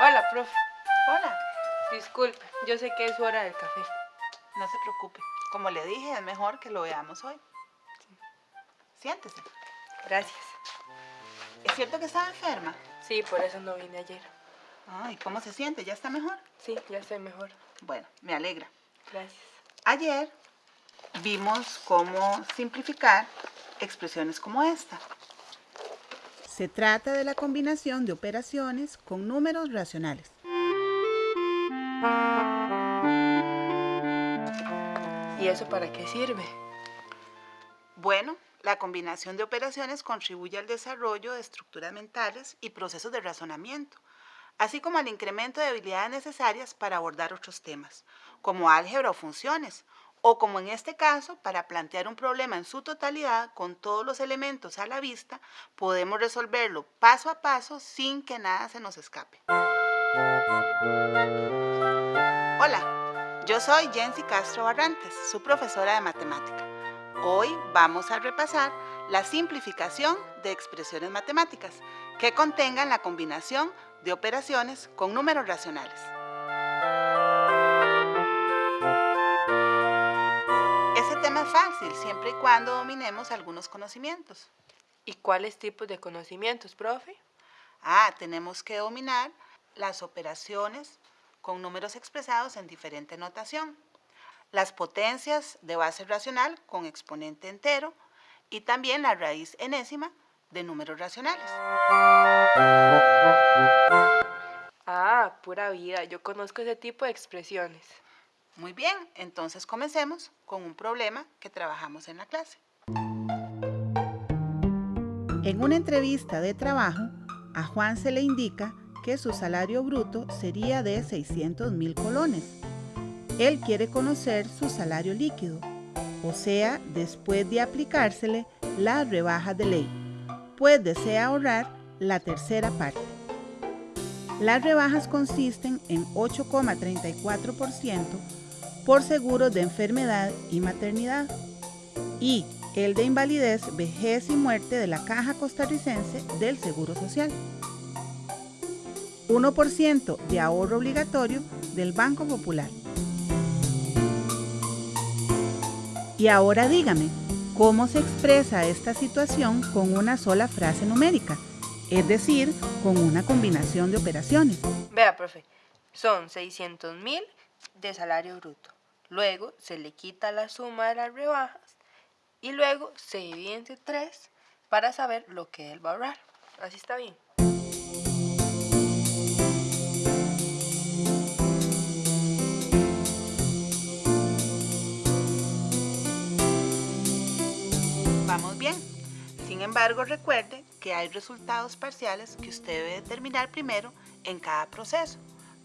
Hola, profe. Hola. Disculpe, yo sé que es hora del café. No se preocupe. Como le dije, es mejor que lo veamos hoy. Siéntese. Gracias. ¿Es cierto que estaba enferma? Sí, por eso no vine ayer. Ay, ¿cómo se siente? ¿Ya está mejor? Sí, ya estoy mejor. Bueno, me alegra. Gracias. Ayer vimos cómo simplificar expresiones como esta. Se trata de la combinación de operaciones con números racionales. ¿Y eso para qué sirve? Bueno, la combinación de operaciones contribuye al desarrollo de estructuras mentales y procesos de razonamiento, así como al incremento de habilidades necesarias para abordar otros temas, como álgebra o funciones, o como en este caso, para plantear un problema en su totalidad con todos los elementos a la vista, podemos resolverlo paso a paso sin que nada se nos escape. Hola, yo soy Jensi Castro Barrantes, su profesora de matemática. Hoy vamos a repasar la simplificación de expresiones matemáticas que contengan la combinación de operaciones con números racionales. Siempre y cuando dominemos algunos conocimientos. ¿Y cuáles tipos de conocimientos, profe? Ah, tenemos que dominar las operaciones con números expresados en diferente notación, las potencias de base racional con exponente entero y también la raíz enésima de números racionales. Ah, pura vida, yo conozco ese tipo de expresiones. Muy bien, entonces comencemos con un problema que trabajamos en la clase. En una entrevista de trabajo, a Juan se le indica que su salario bruto sería de 600 mil colones. Él quiere conocer su salario líquido, o sea, después de aplicársele las rebajas de ley, pues desea ahorrar la tercera parte. Las rebajas consisten en 8,34% por seguros de enfermedad y maternidad y el de invalidez, vejez y muerte de la Caja Costarricense del Seguro Social. 1% de ahorro obligatorio del Banco Popular. Y ahora dígame, ¿cómo se expresa esta situación con una sola frase numérica? Es decir, con una combinación de operaciones. Vea, profe, son 600 mil de salario bruto. Luego se le quita la suma de las rebajas y luego se divide entre 3 para saber lo que él va a ahorrar. Así está bien. Vamos bien. Sin embargo, recuerde que hay resultados parciales que usted debe determinar primero en cada proceso,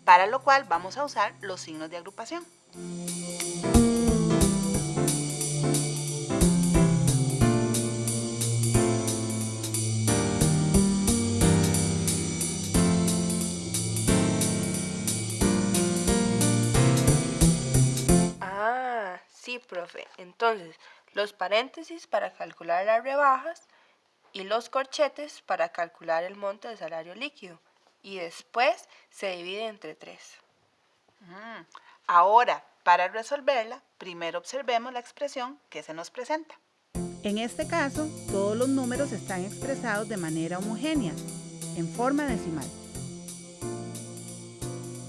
para lo cual vamos a usar los signos de agrupación. Entonces, los paréntesis para calcular las rebajas y los corchetes para calcular el monto de salario líquido. Y después se divide entre tres. Mm, Ahora, para resolverla, primero observemos la expresión que se nos presenta. En este caso, todos los números están expresados de manera homogénea, en forma decimal.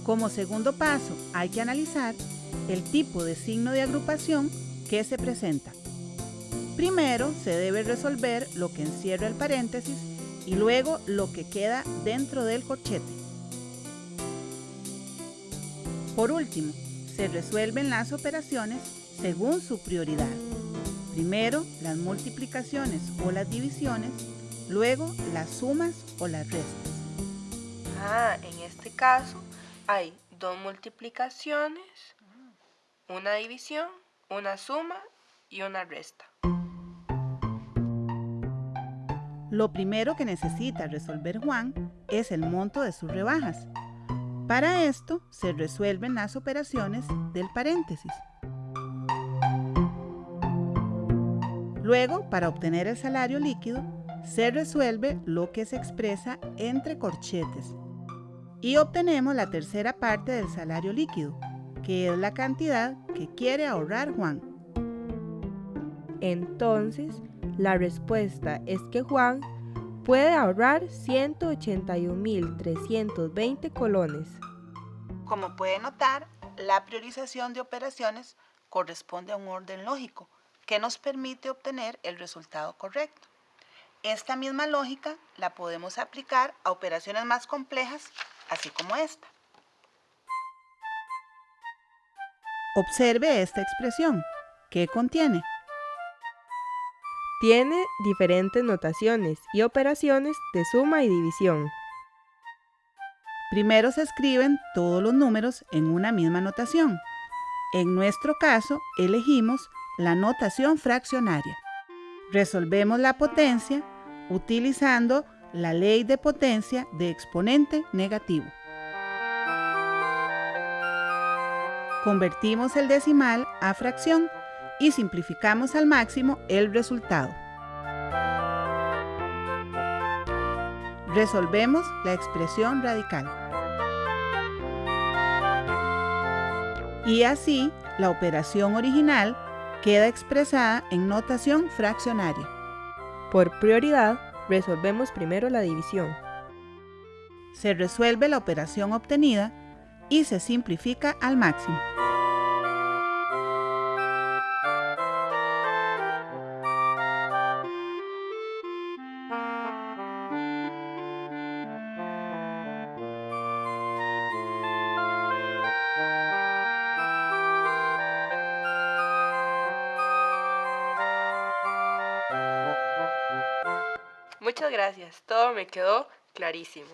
Como segundo paso, hay que analizar el tipo de signo de agrupación que se presenta. Primero se debe resolver lo que encierra el paréntesis y luego lo que queda dentro del corchete. Por último, se resuelven las operaciones según su prioridad. Primero las multiplicaciones o las divisiones, luego las sumas o las restas. Ah, en este caso hay dos multiplicaciones, una división, una suma y una resta. Lo primero que necesita resolver Juan es el monto de sus rebajas. Para esto se resuelven las operaciones del paréntesis. Luego, para obtener el salario líquido, se resuelve lo que se expresa entre corchetes. y obtenemos la tercera parte del salario líquido, que es la cantidad que quiere ahorrar Juan. Entonces, la respuesta es que Juan puede ahorrar 181.320 colones. Como puede notar, la priorización de operaciones corresponde a un orden lógico que nos permite obtener el resultado correcto. Esta misma lógica la podemos aplicar a operaciones más complejas, así como esta. Observe esta expresión. ¿Qué contiene? Tiene diferentes notaciones y operaciones de suma y división. Primero se escriben todos los números en una misma notación. En nuestro caso, elegimos la notación fraccionaria. Resolvemos la potencia utilizando la ley de potencia de exponente negativo. Convertimos el decimal a fracción y simplificamos al máximo el resultado. Resolvemos la expresión radical. Y así, la operación original queda expresada en notación fraccionaria. Por prioridad, resolvemos primero la división. Se resuelve la operación obtenida y se simplifica al máximo. Muchas gracias, todo me quedó clarísimo.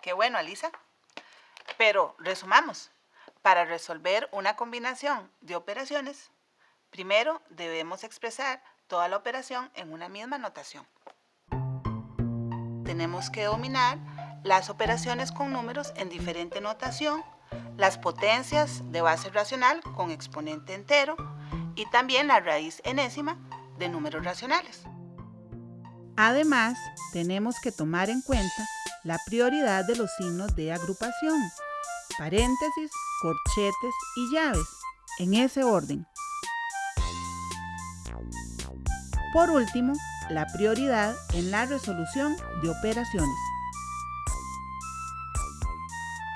Qué bueno, Alisa. Pero resumamos. Para resolver una combinación de operaciones, primero debemos expresar toda la operación en una misma notación. Tenemos que dominar las operaciones con números en diferente notación, las potencias de base racional con exponente entero y también la raíz enésima de números racionales. Además, tenemos que tomar en cuenta la prioridad de los signos de agrupación, paréntesis, corchetes y llaves, en ese orden. Por último, la prioridad en la resolución de operaciones.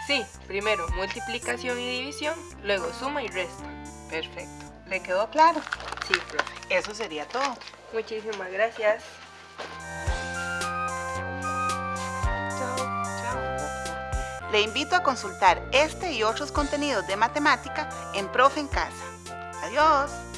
Sí, primero multiplicación y división, luego suma y resta. Perfecto. ¿Le quedó claro? Sí, profe. Eso sería todo. Muchísimas gracias. Le invito a consultar este y otros contenidos de matemática en Profe en Casa. Adiós.